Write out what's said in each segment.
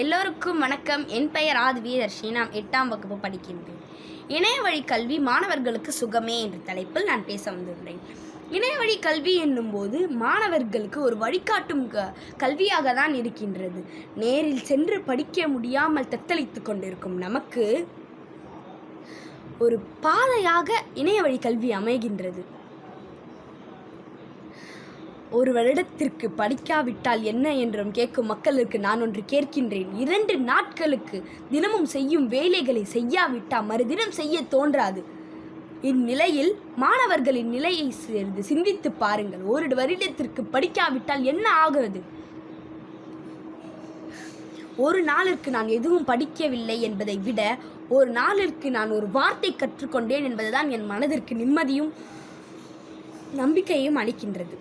எல்லோருக்கும் வணக்கம். என் பெயர் ஆதி வீரர்ஷி எட்டாம் வகுப்பு படிக்கின்றேன் இணையவழி கல்வி மாணவர்களுக்கு சுகமே என்ற தலைப்பில் நான் பேச வந்துள்ளேன் இணையவழி கல்வி என்னும்போது மாணவர்களுக்கு ஒரு வழிகாட்டும் க கல்வியாக தான் இருக்கின்றது. நேரில் சென்று படிக்க முடியாமல் தத்தளித்து கொண்டிருக்கும் நமக்கு ஒரு பாதையாக இணையவழி கல்வி அமைகின்றது. ஒரு வருடத்திற்கு படிக்காவிட்டால் என்ன என்றும் கேட்கும் மக்களுக்கு நான் ஒன்று கேட்கின்றேன். இரண்டு நாட்களுக்கு தினமும் செய்யும் வேலைகளை செய்யாவிட்டால் மறுதினம் செய்ய தோன்றாது. இந்நிலையில் மாணவர்களின் நிலையை சேர்ந்து சிந்தித்து பாருங்கள். ஒரு வருடத்திற்கு படிக்காவிட்டால் என்ன ஆகிறது? ஒரு நாளிற்கு நான் எதுவும் படிக்கவில்லை என்பதை விட ஒரு நாளிற்கு நான் ஒரு வார்த்தை கற்றுக்கொண்டேன் என்பதுதான் என் மனதிற்கு நிம்மதியும் நம்பிக்கையும் அளிக்கின்றது.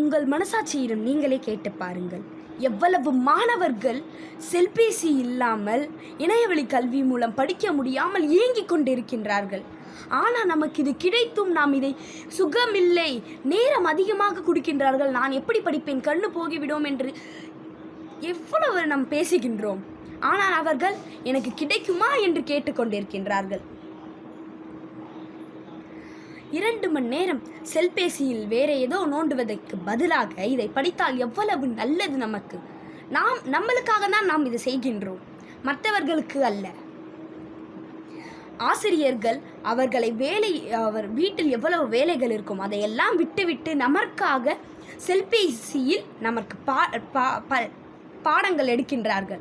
உங்கள் மனசாட்சியிடம் நீங்களே கேட்டு பாருங்கள். எவ்வளவு மாணவர்கள் செல்பேசி இல்லாமல் இணையவழி கல்வி மூலம் படிக்க முடியாமல் ஏங்கிக் கொண்டிருக்கின்றார்கள். ஆனால் நமக்கு இது கிடைத்தும் நாம் இதை சுகமில்லை நேரம் அதிகமாக கொடுக்கின்றார்கள். நான் எப்படி படிப்பேன்? கண்ணு போகிவிடும் என்று எவ்வளவு நாம் பேசுகின்றோம். ஆனால் அவர்கள் எனக்கு கிடைக்குமா? என்று கேட்டுக்கொண்டிருக்கின்றார்கள் இரண்டு மணி நேரம் செல்பேசியில் வேற ஏதோ நோண்டுவதற்கு பதிலாக இதை படித்தால் எவ்வளவு நல்லது நமக்கு? நாம் நம்மளுக்காக தான் நாம் இதை செய்கின்றோம். மற்றவர்களுக்கு அல்ல. ஆசிரியர்கள் அவர்களை வேலை அவர் வீட்டில் எவ்வளவு வேலைகள் இருக்கும் அதையெல்லாம் விட்டுவிட்டு நமக்காக செல்பேசியில் நமக்கு பா பா- ப- பாடங்கள் எடுக்கின்றார்கள்.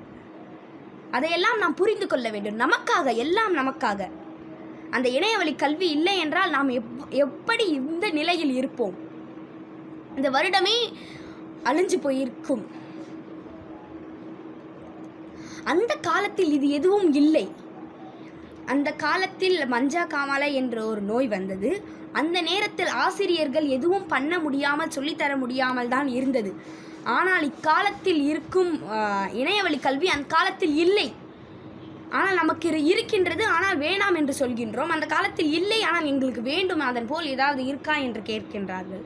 அதையெல்லாம் நாம் புரிந்து கொள்ள வேண்டும். நமக்காக எல்லாம் நமக்காக. அந்த இணையவழி கல்வி இல்லை என்றால் நாம் எப் எப்படி இந்த நிலையில் இருப்போம்? இந்த வருடமே அழிஞ்சு போயிருக்கும். அந்த காலத்தில் இது எதுவும் இல்லை. அந்த காலத்தில் மஞ்சா காமாலை என்ற ஒரு நோய் வந்தது. அந்த நேரத்தில் ஆசிரியர்கள் எதுவும் பண்ண முடியாமல் சொல்லித்தர முடியாமல் தான் இருந்தது. ஆனால் இக்காலத்தில் இருக்கும் இணையவழி கல்வி அந்த காலத்தில் இல்லை. ஆனால் நமக்கு இரு- இருக்கின்றது ஆனால் வேணாம் என்று சொல்கின்றோம். அந்த காலத்தில் இல்லை ஆனால் எங்களுக்கு வேண்டும் அதன் போல் ஏதாவது இருக்கா என்று கேட்கின்றார்கள்.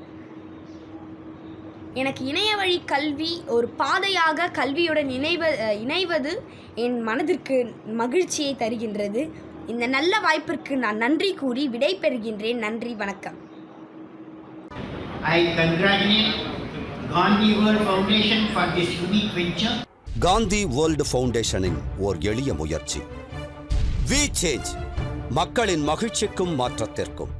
எனக்கு இணைய வழி கல்வி ஒரு பாதையாக கல்வியுடன் இணைவ இணைவது என் மனதிற்கு மகிழ்ச்சியை தருகின்றது. இந்த நல்ல வாய்ப்பிற்கு நான் நன்றி கூறி விடை பெறுகின்றேன் நன்றி வணக்கம். I congratulate Gandhi Foundation for this unique venture. Gandhi world ஃபவுண்டேஷனின் ஓர் எளிய முயற்சி. வி சேஞ்ச் மக்களின் மகிழ்ச்சிக்கும் மாற்றத்திற்கும்.